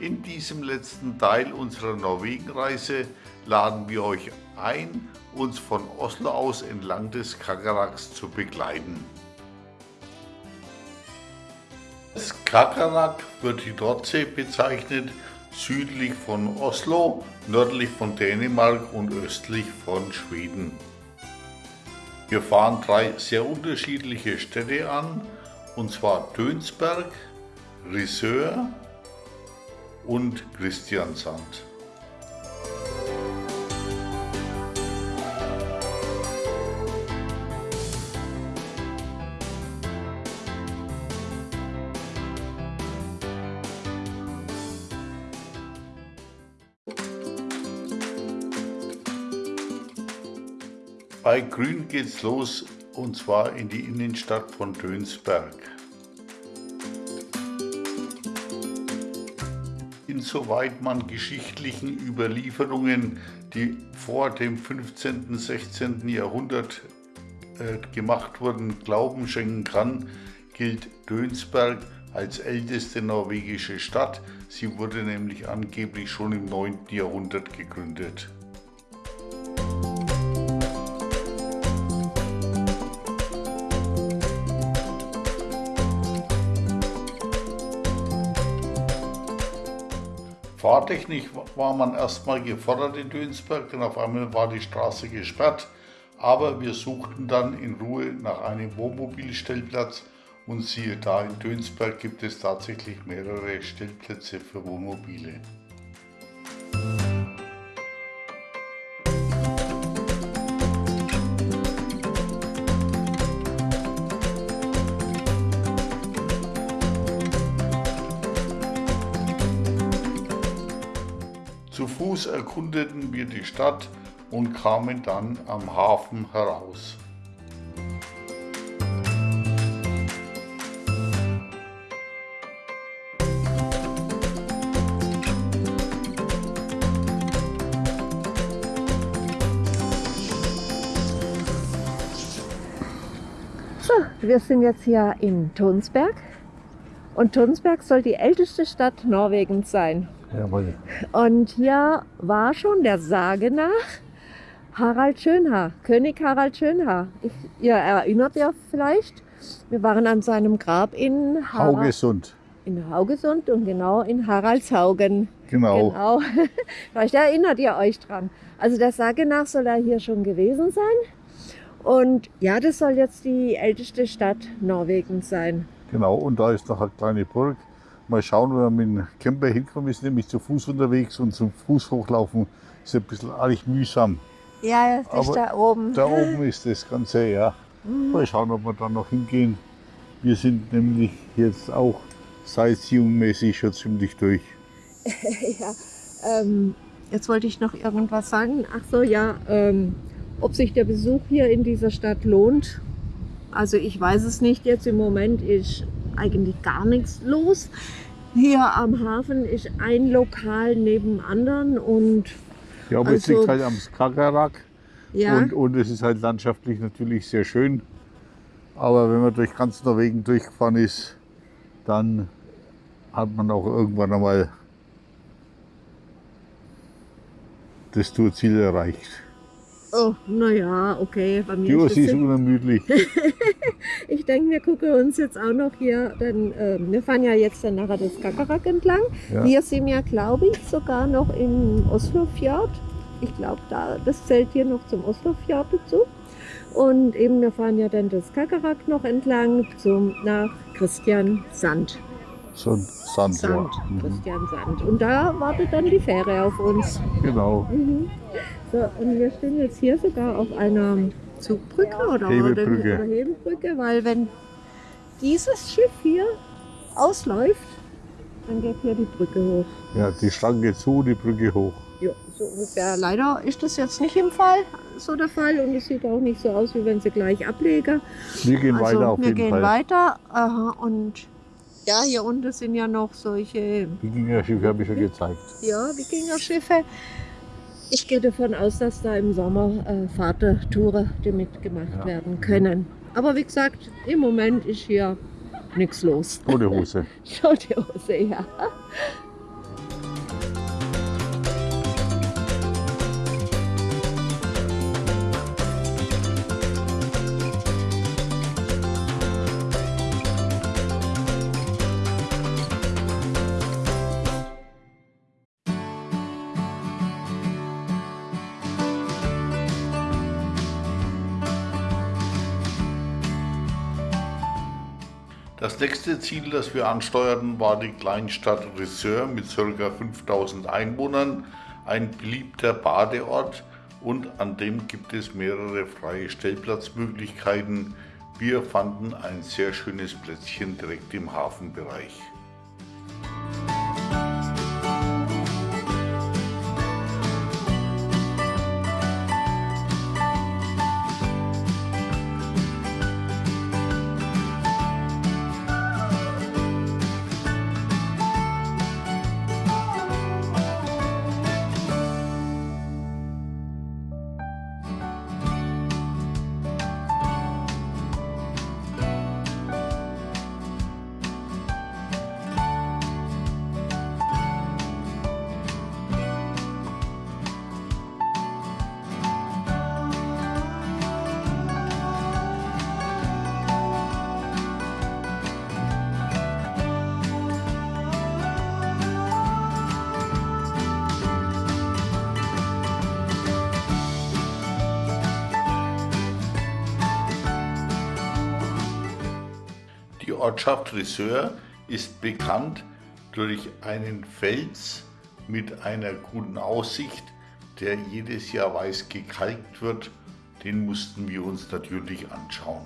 In diesem letzten Teil unserer Norwegenreise laden wir euch ein, uns von Oslo aus entlang des Skagerraks zu begleiten. Skagerrak wird die Nordsee bezeichnet, südlich von Oslo, nördlich von Dänemark und östlich von Schweden. Wir fahren drei sehr unterschiedliche Städte an, und zwar Dönsberg, Risør und Christiansand. Bei Grün geht's los und zwar in die Innenstadt von Dönsberg. Insoweit man geschichtlichen Überlieferungen, die vor dem 15. 16. Jahrhundert äh, gemacht wurden, Glauben schenken kann, gilt Dönsberg als älteste norwegische Stadt. Sie wurde nämlich angeblich schon im 9. Jahrhundert gegründet. Fahrtechnisch war man erstmal gefordert in Dönsberg, denn auf einmal war die Straße gesperrt. Aber wir suchten dann in Ruhe nach einem Wohnmobilstellplatz und siehe da, in Dönsberg gibt es tatsächlich mehrere Stellplätze für Wohnmobile. Fuß erkundeten wir die Stadt und kamen dann am Hafen heraus. So, wir sind jetzt hier in Tonsberg und Tonsberg soll die älteste Stadt Norwegens sein. Jawohl. Und hier war schon der Sage nach Harald Schönhaar, König Harald Schönhaar. Ich, ihr erinnert ja vielleicht, wir waren an seinem Grab in Har Haugesund. in Haugesund und genau in Haraldshaugen. Genau. Genau. Vielleicht erinnert ihr euch dran. Also der Sage nach soll er hier schon gewesen sein. Und ja, das soll jetzt die älteste Stadt Norwegens sein. Genau, und da ist noch eine kleine Burg. Mal schauen, wenn wir mit dem Camper hinkommen. Wir sind nämlich zu Fuß unterwegs und zum Fuß hochlaufen ist ein bisschen arg mühsam. Ja, das ist da oben. Da oben ist das Ganze, ja. Mal schauen, ob wir da noch hingehen. Wir sind nämlich jetzt auch sightseeing-mäßig schon ziemlich durch. ja, ähm, jetzt wollte ich noch irgendwas sagen. Ach so, ja, ähm, ob sich der Besuch hier in dieser Stadt lohnt. Also ich weiß es nicht. Jetzt im Moment ist eigentlich gar nichts los. Hier am Hafen ist ein Lokal neben dem anderen und Ja, aber es Also- liegt halt am Skagerrak ja, und, und es ist halt landschaftlich natürlich sehr schön. Aber wenn man durch ganz Norwegen durchgefahren ist, dann hat man auch irgendwann einmal das Tourziel erreicht. Oh, naja, okay, bei mir ist Ursi ist es unermüdlich. Ich denke, wir gucken uns jetzt auch noch hier, denn ähm, wir fahren ja jetzt dann nachher das Skagerrak entlang. Ja. Wir sind ja, glaube ich, sogar noch im Oslofjord. Ich glaube, da, das zählt hier noch zum Oslofjord dazu. Und eben, wir fahren ja dann das Skagerrak noch entlang zum, nach Christian Sand. So ein Sand, Sand, ja. Mhm. Christian Sand. Und da wartet dann die Fähre auf uns. Genau. Mhm. So, und wir stehen jetzt hier sogar auf einer Zugbrücke oder, Hebelbrücke. oder Hebelbrücke, weil wenn dieses Schiff hier ausläuft, dann geht hier die Brücke hoch. Ja, die Schranke zu, die Brücke hoch. Ja, so ungefähr. Leider ist das jetzt nicht im Fall, so der Fall und es sieht auch nicht so aus, wie wenn sie gleich ablegen. Wir gehen also weiter auf wir jeden gehen Fall. weiter aha, und ja, hier unten sind ja noch solche Wikingerschiffe habe ich schon gezeigt. Ja, Wikingerschiffe. Ich gehe davon aus, dass da im Sommer äh, Fahrtouren die mitgemacht Ja. werden können. Aber wie gesagt, im Moment ist hier nichts los. Ohne Hose. Die Hose, ja. Das nächste Ziel, das wir ansteuerten, war die Kleinstadt Risseur mit ca. 5000 Einwohnern, ein beliebter Badeort und an dem gibt es mehrere freie Stellplatzmöglichkeiten. Wir fanden ein sehr schönes Plätzchen direkt im Hafenbereich. Die Ortschaft Risseur ist bekannt durch einen Fels mit einer guten Aussicht, der jedes Jahr weiß gekalkt wird. Den mussten wir uns natürlich anschauen.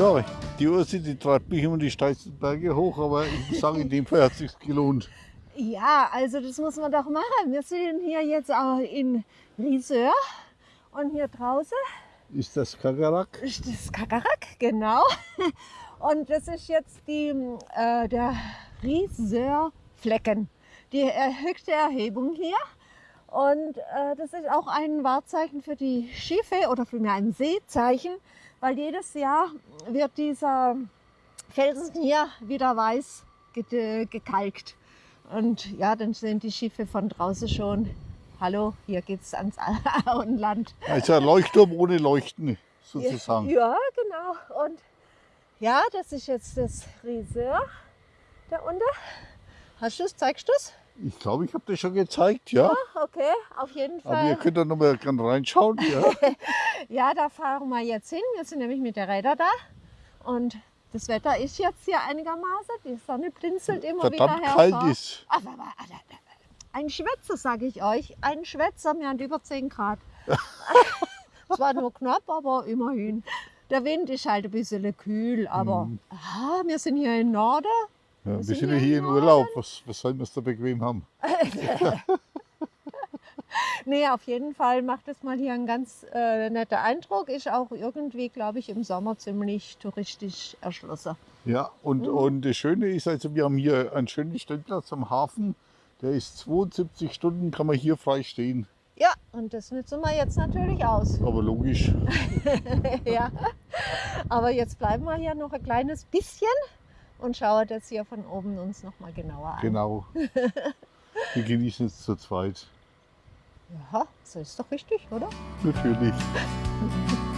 So, die Ursi, die treibt mich immer die steilsten Berge hoch, aber ich muss sagen, in dem Fall hat es sich gelohnt. Ja, also das muss man doch machen. Wir sind hier jetzt auch in Riseur und hier draußen Ist das Kakarak? ist das Kakarak, genau. Und das ist jetzt die, äh, der Riseur Flecken, die höchste Erhebung hier. Und äh, das ist auch ein Wahrzeichen für die Schiffe oder vielmehr ein Seezeichen, weil jedes Jahr wird dieser Felsen hier wieder weiß ge- gekalkt. Und ja, dann sehen die Schiffe von draußen schon, hallo, hier geht's ans Auenland. Also ein Leuchtturm ohne Leuchten sozusagen. Ja, genau. Und ja, das ist jetzt das Riseur da unten. Hast du es? Zeigst du es? Ich glaube, ich habe das schon gezeigt, ja. Okay, auf jeden Aber ihr Fall. könnt da nochmal reinschauen. Ja. Ja, da fahren wir jetzt hin. Wir sind nämlich mit der Räder da. Und das Wetter ist jetzt hier einigermaßen. Die Sonne blinzelt immer Verdammt wieder kalt hervor. ist. Aber, aber, aber, ein Schwätzer, sage ich euch. Ein Schwätzer, wir haben über 10 Grad. Zwar nur knapp, aber immerhin. Der Wind ist halt ein bisschen kühl, aber Mhm. ah, wir sind hier im Norden. Ja, wir sind ja hier in Urlaub. Was, was sollen wir es da bequem haben? Nee, auf jeden Fall macht es mal hier einen ganz äh, netter Eindruck. Ist auch irgendwie, glaube ich, im Sommer ziemlich touristisch erschlossen. Ja, und, Mhm. und das Schöne ist, also wir haben hier einen schönen Stellplatz am Hafen. Der ist 72 Stunden, kann man hier frei stehen. Ja, und das nutzen wir jetzt natürlich aus. Aber logisch. ja. Aber jetzt bleiben wir hier noch ein kleines bisschen und schauen das hier von oben uns noch mal genauer an. Genau. Wir genießen es zu zweit. Ja, so ist doch richtig, oder? Natürlich.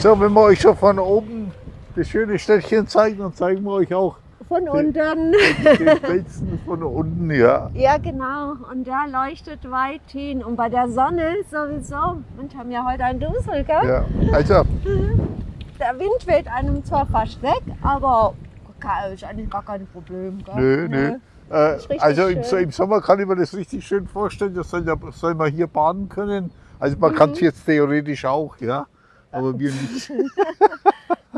So, wenn wir euch schon von oben das schöne Städtchen zeigen, dann zeigen wir euch auch Von unten. den Felsen von unten, ja. Ja, genau. Und der leuchtet weit hin. Und bei der Sonne sowieso. Und haben ja heute einen Dusel, gell? ja. Also, Der Wind weht einem zwar fast weg, aber ist eigentlich gar kein Problem. Gell? nö, nö. Äh, ist richtig also im, im Sommer kann ich mir das richtig schön vorstellen, das soll, soll man hier baden können. Also man Mhm. kann es jetzt theoretisch auch, ja. Aber wir nicht.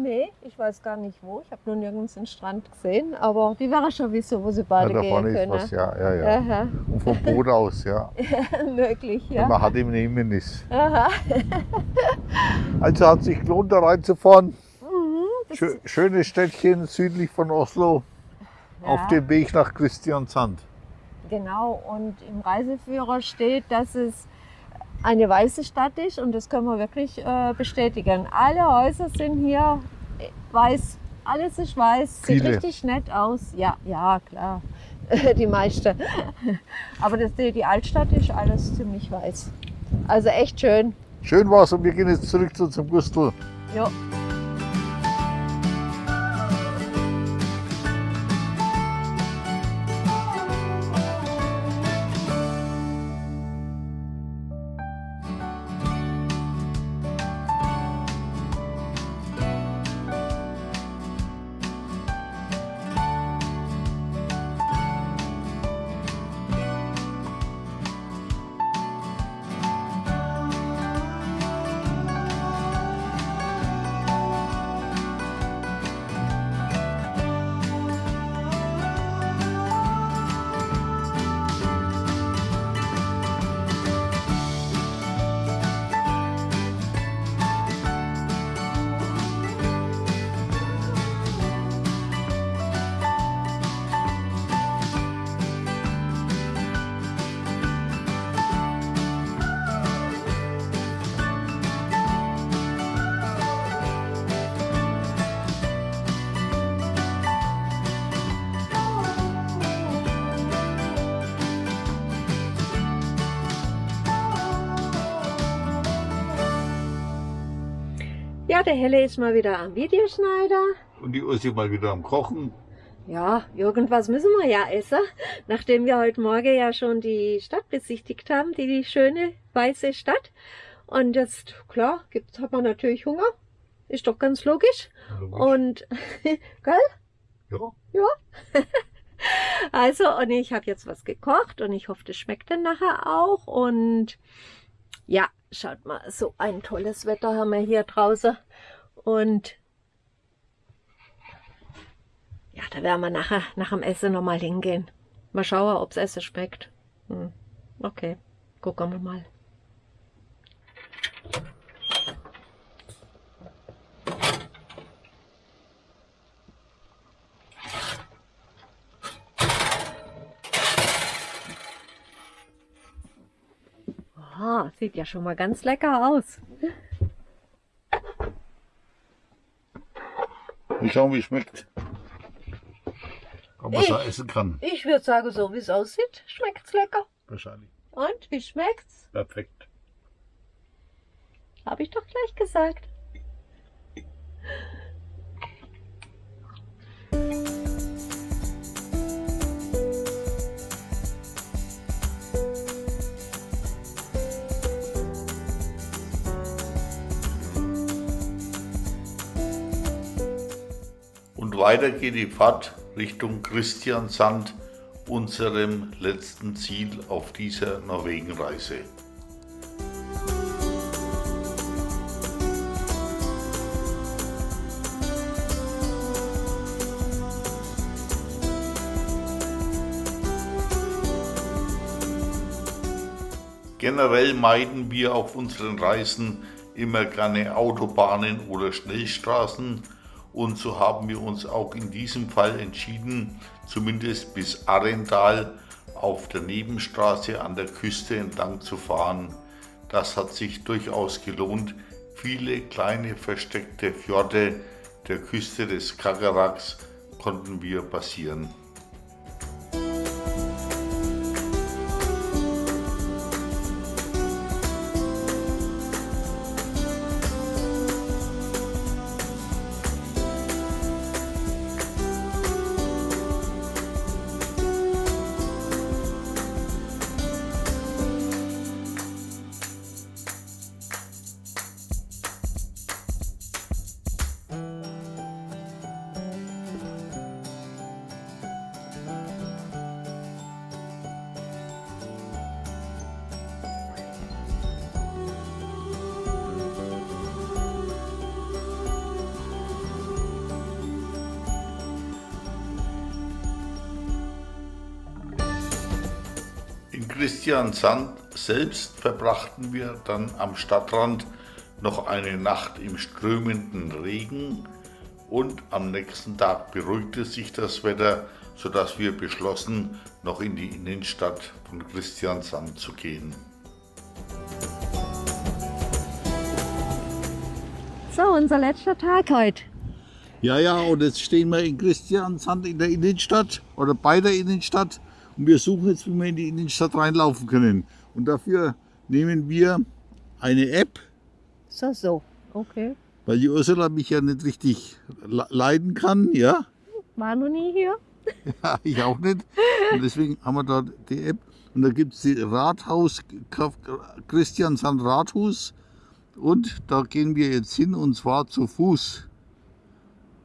Nee, ich weiß gar nicht wo. Ich habe nur nirgends den Strand gesehen. Aber die wäre schon wissen, wo sie Ja, baden da gehen können. was, ja, ja, ja. Aha, Und vom Boot aus, ja. möglich, Wenn ja. man hat im Nehmen ist. Aha. Also hat sich gelohnt, da reinzufahren. Mhm, schönes Städtchen südlich von Oslo. Auf ja, dem Weg nach Christiansand. Genau, und im Reiseführer steht, dass es eine weiße Stadt ist und das können wir wirklich äh, bestätigen. Alle Häuser sind hier äh, weiß, alles ist weiß, sieht Viele. richtig nett aus. Ja, ja, klar, die meiste. Aber das, die, Altstadt ist alles ziemlich weiß. Also echt schön. Schön war's und wir gehen jetzt zurück zu zum Gustl. Ja. Der Helle ist mal wieder am Videoschneider. Und die Ursi mal wieder am Kochen. Ja, irgendwas müssen wir ja essen, nachdem wir heute Morgen ja schon die Stadt besichtigt haben, die, die schöne weiße Stadt. Und jetzt, klar, gibt, hat man natürlich Hunger. Ist doch ganz logisch. Und, gell? ja. Ja. Also, und ich habe jetzt was gekocht und ich hoffe, das schmeckt dann nachher auch. Und ja, schaut mal, so ein tolles Wetter haben wir hier draußen. Und ja, da werden wir nachher nach dem Essen nochmal hingehen. Mal schauen, ob's Essen schmeckt. Hm. Okay, gucken wir mal. Ah, sieht ja schon mal ganz lecker aus. Wir schauen, wie es schmeckt. Ob man es essen kann. Ich würde sagen, so wie es aussieht, schmeckt's lecker. Wahrscheinlich. Und wie schmeckt's? Perfekt. Habe ich doch gleich gesagt. Weiter geht die Fahrt Richtung Christiansand, unserem letzten Ziel auf dieser Norwegenreise. Generell meiden wir auf unseren Reisen immer gerne Autobahnen oder Schnellstraßen und so haben wir uns auch in diesem Fall entschieden, zumindest bis Arendal auf der Nebenstraße an der Küste entlang zu fahren. Das hat sich durchaus gelohnt. Viele kleine versteckte Fjorde der Küste des Skagerraks konnten wir passieren. Christiansand selbst verbrachten wir dann am Stadtrand noch eine Nacht im strömenden Regen und am nächsten Tag beruhigte sich das Wetter, sodass wir beschlossen, noch in die Innenstadt von Christiansand zu gehen. So, unser letzter Tag heute. Ja, ja, und jetzt stehen wir in Christiansand in der Innenstadt oder bei der Innenstadt und wir suchen jetzt, wie wir in die Innenstadt reinlaufen können. Und dafür nehmen wir eine App, So, so. Okay. weil die Ursula mich ja nicht richtig le- leiden kann, ja. War noch nie hier. Ja, ich auch nicht. Und deswegen haben wir da die App. Und da gibt es die Rathaus, Christiansand Rathus. Und da gehen wir jetzt hin und zwar zu Fuß.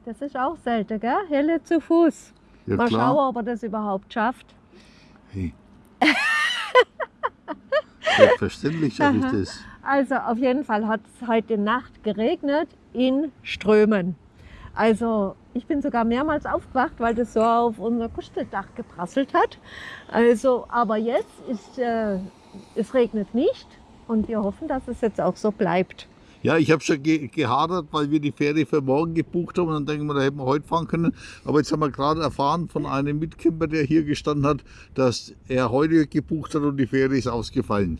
Das ist auch selten, gell? Helle zu Fuß. Ja Mal klar. schauen, ob er das überhaupt schafft. Hey. Selbstverständlich schaffe ich das. Also auf jeden Fall hat es heute Nacht geregnet in Strömen. Also ich bin sogar mehrmals aufgewacht, weil das so auf unser Kuscheldach geprasselt hat. Also, aber jetzt ist äh, es regnet nicht und wir hoffen, dass es jetzt auch so bleibt. Ja, ich habe schon ge gehadert, weil wir die Fähre für morgen gebucht haben. Und dann denken wir, da hätten wir heute fahren können. Aber jetzt haben wir gerade erfahren von einem Mitcamper, der hier gestanden hat, dass er heute gebucht hat und die Fähre ist ausgefallen.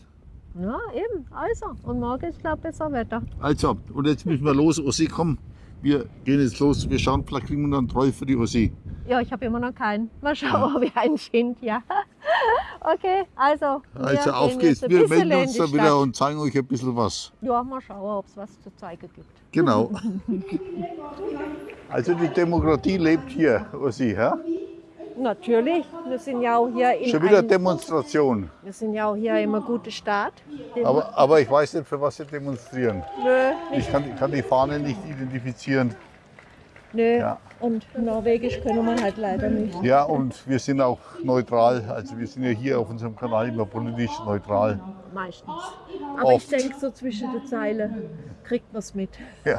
Ja, eben. Also, und morgen ist, glaube ich, besser Wetter. Also, und jetzt müssen wir los, Ossi, komm. Wir gehen jetzt los. Wir schauen, vielleicht kriegen wir noch einen Troll für die Ossi. Ja, ich habe immer noch keinen. Mal schauen, ob ich einen finde. Ja. Okay, also. Also, auf geht's. Wir melden uns dann wieder Stadt. und zeigen euch ein bisschen was. Ja, mal schauen, ob es was zu zeigen gibt. Genau. Also, die Demokratie lebt hier, Ossi. Ja? Natürlich, wir sind ja auch hier in Schon wieder einem, Demonstration. wir sind ja auch hier immer gute Staat. Aber, aber ich weiß nicht, für was sie demonstrieren. nö, Ich kann, ich kann die Fahne nicht identifizieren. Nö. Ja. Und Norwegisch können wir halt leider nicht. Ja, und wir sind auch neutral. Also wir sind ja hier auf unserem Kanal immer politisch neutral. Meistens. Aber ich Oft. denke, so zwischen den Zeilen kriegt man es mit. Ja.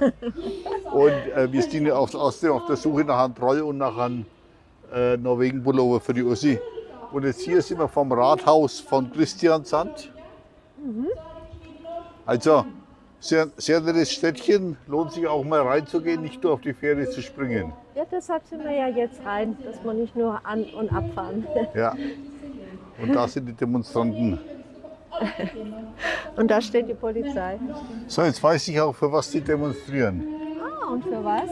Und äh, wir sind ja auf, außerdem auf der Suche nach einem Troll und nach einem äh, Norwegen-Pullover für die Ossi. Und jetzt hier sind wir vom Rathaus von Christiansand. Also, sehr, sehr nettes Städtchen. Lohnt sich auch mal reinzugehen, nicht nur auf die Fähre zu springen. Ja, deshalb sind wir ja jetzt rein, dass wir nicht nur an- und abfahren. Ja. Und da sind die Demonstranten. Und da steht die Polizei. So, jetzt weiß ich auch, für was die demonstrieren. Ah, und für was?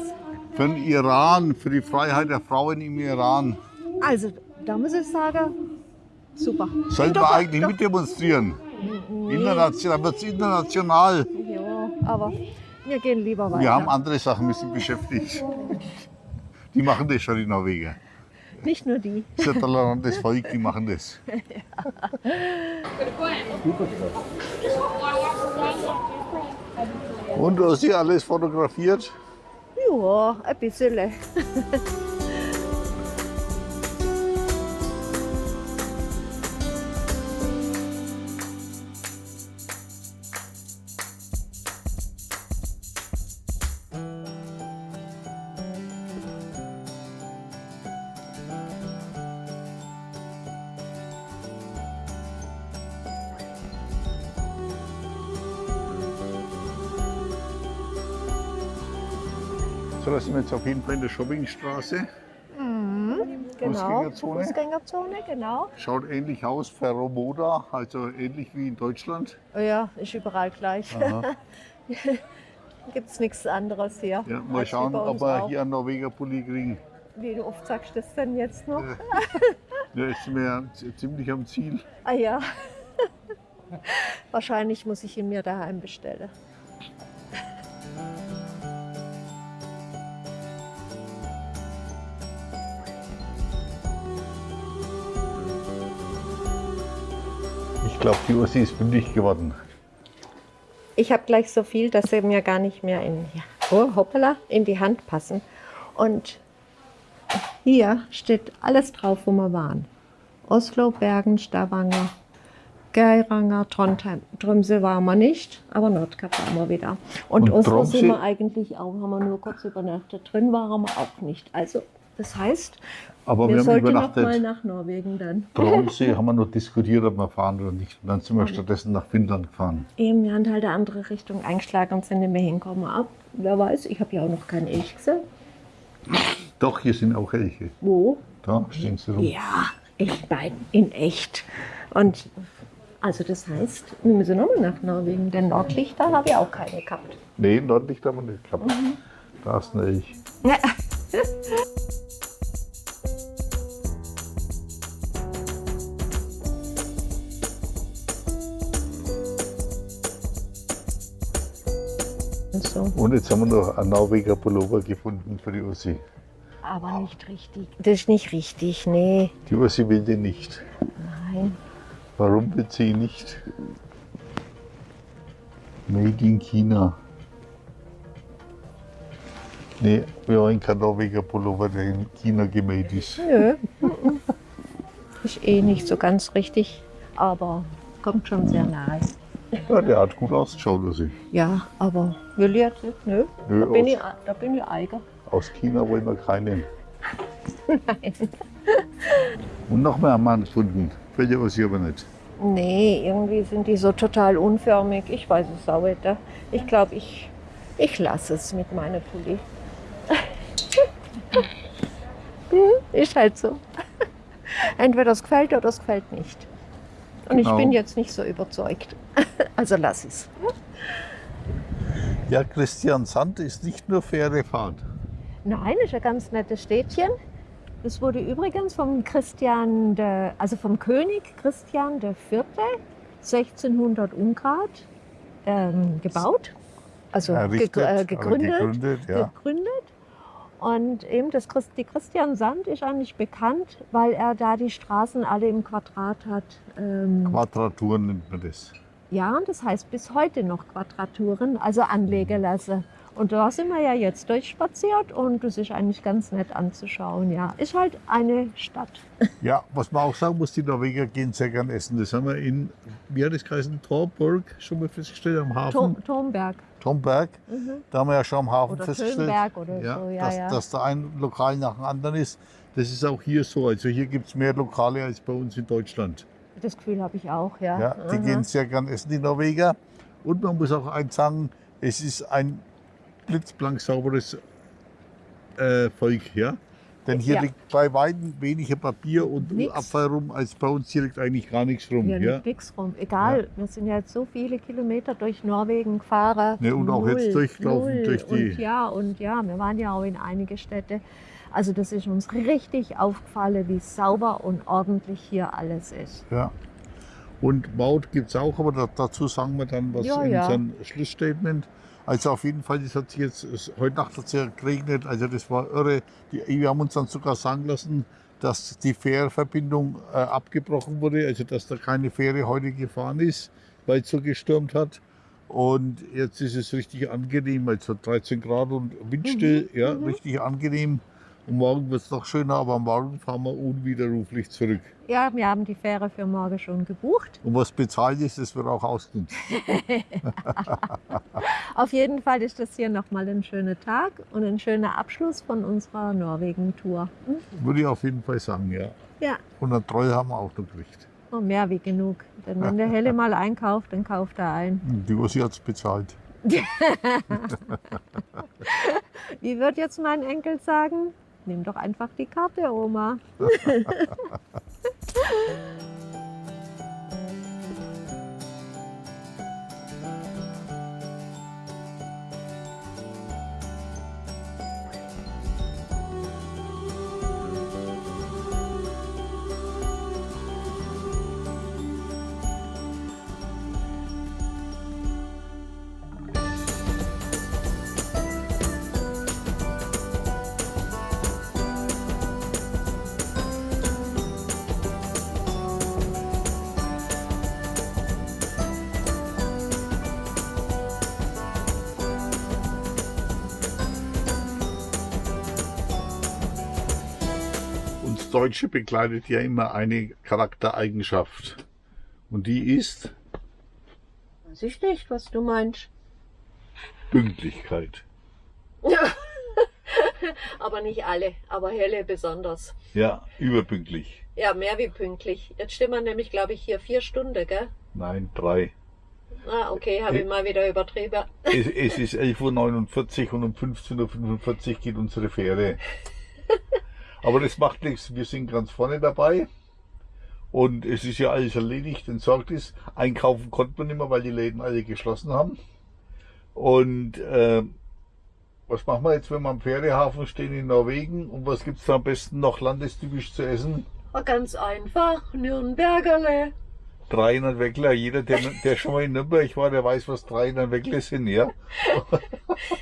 Für den Iran, für die Freiheit der Frauen im Iran. Also, da muss ich sagen, super. Sollten wir eigentlich doch. mit demonstrieren? International, wird es international. Ja, aber wir gehen lieber weiter. Wir haben andere Sachen, wir sind beschäftigt. Die machen das schon, die Norweger. Nicht nur die. Das ist ein tolerantes Volk, die machen das. Und hast du alles fotografiert? Ja, ein bisschen. jetzt auf jeden Fall in der Shoppingstraße. Genau. Fußgängerzone. Fußgängerzone, genau. Schaut ähnlich aus, Ferromoda, also ähnlich wie in Deutschland. Ja, ist überall gleich. Gibt es nichts anderes hier. Ja, mal schauen, ob wir auch. hier einen Norweger Pulli kriegen. Wie du oft sagst das denn jetzt noch? Ja, ja z- ziemlich am Ziel. Ah ja. Wahrscheinlich muss ich ihn mir daheim bestellen. Ich glaube, die Ursi ist fündig geworden. Ich habe gleich so viel, dass sie mir gar nicht mehr in, oh, hoppala, in die Hand passen. Und hier steht alles drauf, wo wir waren. Oslo, Bergen, Stavanger, Geiranger, Trondheim. Tromsø waren wir nicht, aber Nordkap waren wir wieder. Und, Und Oslo Tromsø? sind wir eigentlich auch, haben wir nur kurz übernachtet. Drin waren wir auch nicht. Also Das heißt, Aber wir wir haben sollten noch übernachtet. mal nach Norwegen dann. Tromsø haben wir noch diskutiert, ob wir fahren oder nicht. Und dann sind wir stattdessen nach Finnland gefahren. Eben, wir haben halt eine andere Richtung eingeschlagen und sind nicht mehr hingekommen. Ab, wer weiß, ich habe ja auch noch keinen Elch gesehen. Doch, hier sind auch Elche. Wo? Da stehen sie rum. Ja, echt bei, in echt. Und also das heißt, wir müssen nochmal nach Norwegen, denn Nordlichter habe ich auch keine gehabt. Nee, Nordlicht haben wir nicht gehabt. Da ist ein Elch. so, Und jetzt haben wir noch einen Norweger Pullover gefunden für die Ussi. aber nicht richtig. Das ist nicht richtig, nee. Die Ussi will den nicht. Nein. Warum will sie ihn nicht? Made in China. Nee, wir wollen keinen Norweger Pullover, der in China gemade ist. Nö. Ist eh nicht so ganz richtig, aber kommt schon sehr nahe. Ja, der hat gut ausgeschaut, Ussi. Ja, aber will ich jetzt nicht, nö. Nö, Da bin ich, da bin ich eiger. aus China wollen wir keinen. Und noch mehr wir gefunden. Fällt dir Ussi aber nicht. Nee, irgendwie sind die so total unförmig. Ich weiß es auch nicht. Ich glaube, ich, ich lasse es mit meiner Pulli. Ist halt so. Entweder es gefällt oder es gefällt nicht. Und ich Genau. bin jetzt nicht so überzeugt. Also lass es. Ja, Christian Sand ist nicht nur faire Fahrt. Nein, ist ein ganz nettes Städtchen. Das wurde übrigens vom Christian, de, also vom König Christian IV. 1600 Ungrad ähm, gebaut, also Errichtet, gegr- äh, gegründet, gegründet, ja. gegründet. Und eben das Christ, die Christian Sand ist eigentlich bekannt, weil er da die Straßen alle im Quadrat hat. Ähm, Quadraturen nennt man das. Ja, und das heißt bis heute noch Quadraturen, also anlegen lassen. Und da sind wir ja jetzt durchspaziert und das ist eigentlich ganz nett anzuschauen. Ja, ist halt eine Stadt. Ja, was man auch sagen muss, die Norweger gehen sehr gern essen. Das haben wir in, wie hat das geheißen, Torburg schon mal festgestellt, am Hafen. Tom, Tomberg Tomberg. mhm. Da haben wir ja schon am Hafen oder festgestellt, oder ja, so. Ja, dass, ja. dass da ein Lokal nach dem anderen ist. Das ist auch hier so. Also hier gibt es mehr Lokale als bei uns in Deutschland. Das Gefühl habe ich auch, ja. Ja, die Aha. gehen sehr gern essen, die Norweger. Und man muss auch eins sagen, es ist ein blitzblank sauberes äh, Volk. Ja? Denn hier Ja. liegt bei weitem weniger Papier und Nix. Abfall rum, als bei uns hier liegt eigentlich gar nichts rum. Hier Ja? liegt nichts rum. Egal, wir sind ja jetzt so viele Kilometer durch Norwegen gefahren. Ne, und auch jetzt durchgelaufen null. durch die- Und ja, und ja, wir waren ja auch in einige Städte. Also das ist uns richtig aufgefallen, wie sauber und ordentlich hier alles ist. Ja. Und Maut gibt es auch, aber da, dazu sagen wir dann was Ja, in ja. unserem Schlussstatement. Also auf jeden Fall, das hat sich jetzt, es, heute Nacht hat es ja geregnet, also das war irre. Die, wir haben uns dann sogar sagen lassen, dass die Fährverbindung äh, abgebrochen wurde, also dass da keine Fähre heute gefahren ist, weil es so gestürmt hat. Und jetzt ist es richtig angenehm, also 13 Grad und windstill, Mhm, ja, mhm. richtig angenehm. Und morgen wird es noch schöner, aber morgen fahren wir unwiderruflich zurück. Ja, wir haben die Fähre für morgen schon gebucht. Und was bezahlt ist, das wird auch ausgenutzt. Auf jeden Fall ist das hier nochmal ein schöner Tag und ein schöner Abschluss von unserer Norwegen-Tour. Hm? Würde ich auf jeden Fall sagen, ja. Ja, Und eine Treue haben wir auch noch gekriegt. und mehr wie genug. Denn wenn der Helle mal einkauft, dann kauft er ein. Die Ossi hat es bezahlt. Wie wird jetzt mein Enkel sagen? Nimm doch einfach die Karte, Oma. Deutsche begleitet ja immer eine Charaktereigenschaft. Und die ist Weiß ich nicht, was du meinst. Pünktlichkeit. aber nicht alle, aber Helle besonders. Ja, überpünktlich. Ja, mehr wie pünktlich. Jetzt stehen wir nämlich, glaube ich, hier vier Stunden, gell? Nein, drei. Ah, okay, habe ich mal wieder übertrieben. Es, es ist 11.49 Uhr und um 15.45 Uhr geht unsere Fähre. Aber das macht nichts, wir sind ganz vorne dabei. Und es ist ja alles erledigt, entsorgt ist. Einkaufen konnte man nicht mehr, weil die Läden alle geschlossen haben. Und äh, was machen wir jetzt, wenn wir am Fährehafen stehen in Norwegen? Und was gibt's da am besten noch landestypisch zu essen? Ganz einfach, Nürnbergerle. 300 Weckler. Jeder, der, der schon mal in Nürnberg war, der weiß, was 300 Weckler sind, ja?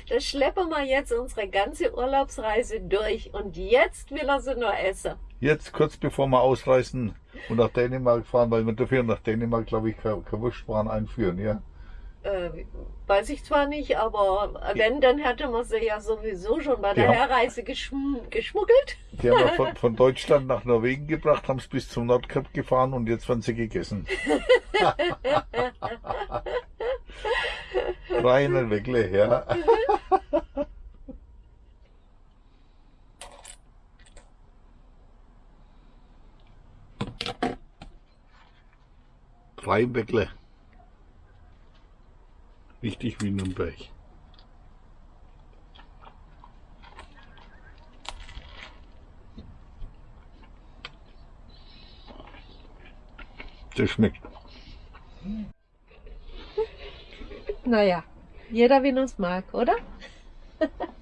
Das schleppen wir jetzt unsere ganze Urlaubsreise durch und jetzt will er sie nur essen. Jetzt kurz bevor wir ausreisen und nach Dänemark fahren, weil wir dafür nach Dänemark, glaube ich, kein, Wurstwaren einführen, ja? Äh, weiß ich zwar nicht, aber wenn, dann hätte man sie ja sowieso schon bei der Ja. Herreise geschm geschmuggelt. Die haben wir von, von Deutschland nach Norwegen gebracht, haben es bis zum Nordkap gefahren und jetzt werden sie gegessen. 300 Weckler, ja. Drei Weckler. Richtig wie Nürnberg. Das schmeckt. Naja, jeder wie uns mag, oder?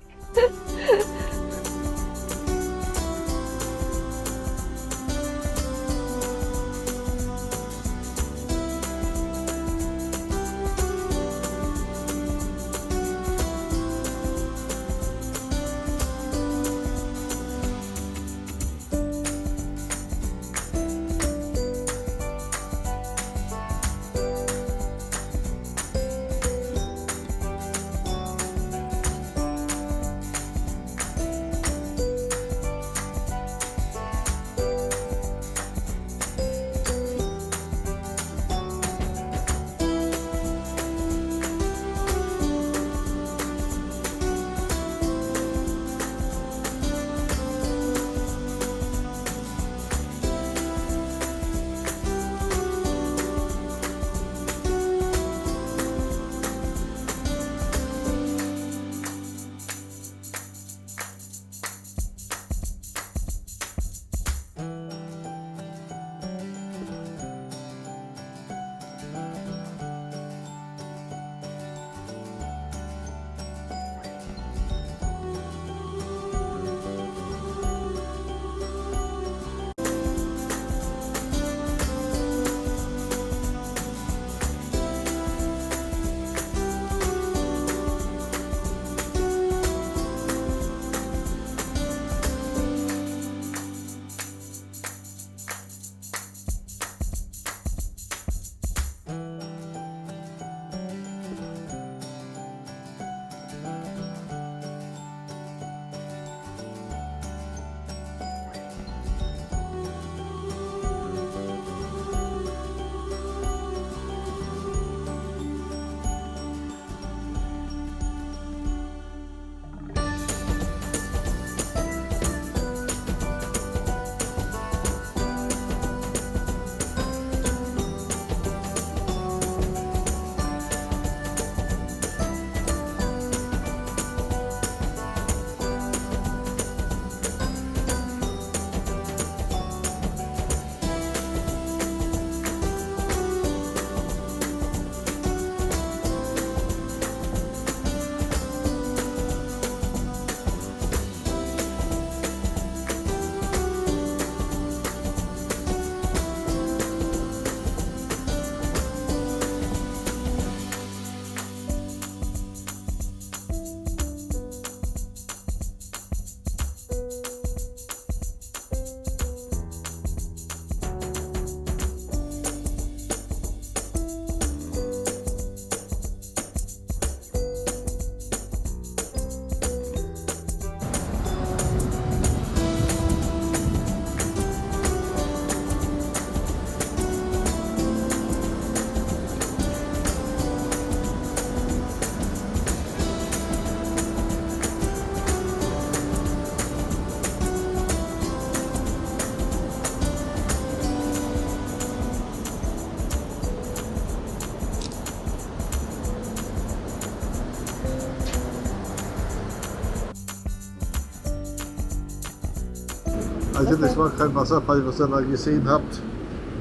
das war kein Wasserfall, was ihr da gesehen habt.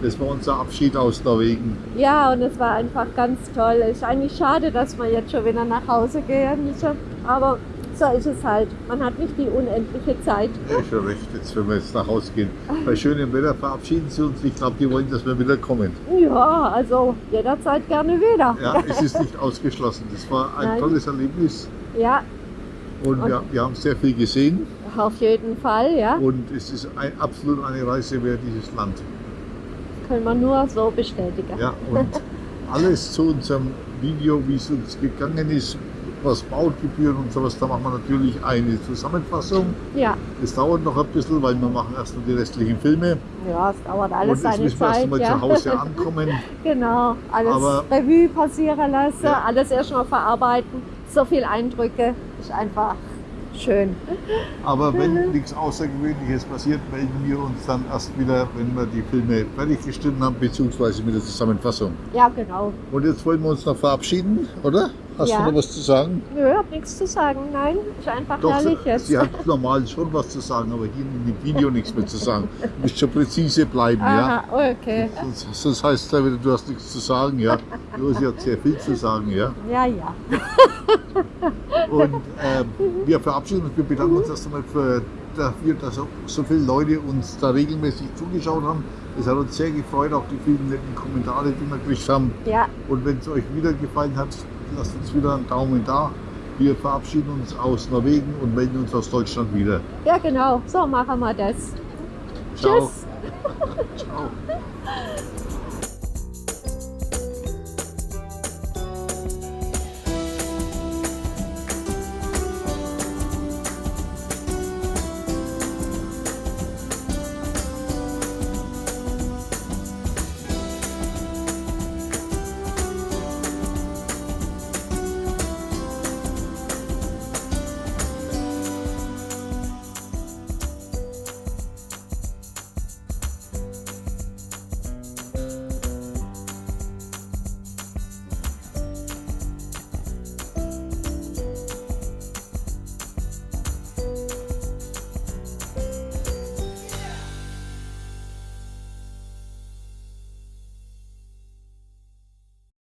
Das war unser Abschied aus Norwegen. Ja, und es war einfach ganz toll. Ist eigentlich schade, dass wir jetzt schon wieder nach Hause gehen müssen. Aber so ist es halt. Man hat nicht die unendliche Zeit. Ja, schon recht, jetzt wenn wir jetzt nach Hause gehen. Bei schönem Wetter verabschieden sie uns. Ich glaube, die wollen, dass wir wieder kommen. Ja, also jederzeit gerne wieder. Ja, es ist nicht ausgeschlossen. Das war ein Nein. tolles Erlebnis Ja, und wir, wir haben sehr viel gesehen auf jeden Fall, ja. und es ist ein, absolut eine Reise wert, dieses Land. Können wir nur so bestätigen. Ja, und alles zu unserem Video, wie es uns gegangen ist, was Baugebühren und sowas, da machen wir natürlich eine Zusammenfassung. Ja, Das dauert noch ein bisschen, weil wir machen erst noch die restlichen Filme ja, es dauert alles und seine müssen wir erst mal Ja. zu Hause ankommen. Genau, alles Aber- Revue passieren lassen, Ja. alles erstmal verarbeiten. So viel Eindrücke ist einfach schön. Aber wenn nichts Außergewöhnliches passiert, melden wir uns dann erst wieder, wenn wir die Filme fertiggestellt haben, beziehungsweise mit der Zusammenfassung. Ja, genau. Und jetzt wollen wir uns noch verabschieden, oder? Hast Ja. du noch was zu sagen? Nö, hab nichts zu sagen. Nein, ist einfach Doch, herrlich jetzt. sie hat normal schon was zu sagen, aber hier in dem Video nichts mehr zu sagen. Du musst schon präzise bleiben, ja? Aha, okay. Sonst, sonst heißt es ja wieder, du hast nichts zu sagen, ja? Du hast ja sehr viel zu sagen, ja? Ja, ja. Und ähm, wir verabschieden uns, wir bedanken uns erst einmal für, dafür, dass so, so viele Leute uns da regelmäßig zugeschaut haben. Es hat uns sehr gefreut, auch die vielen netten Kommentare, die wir gekriegt haben. Ja, Und wenn es euch wieder gefallen hat, lasst uns wieder einen Daumen da. Wir verabschieden uns aus Norwegen und melden uns aus Deutschland wieder. ja, genau. So machen wir das. Ciao. Tschüss. Ciao.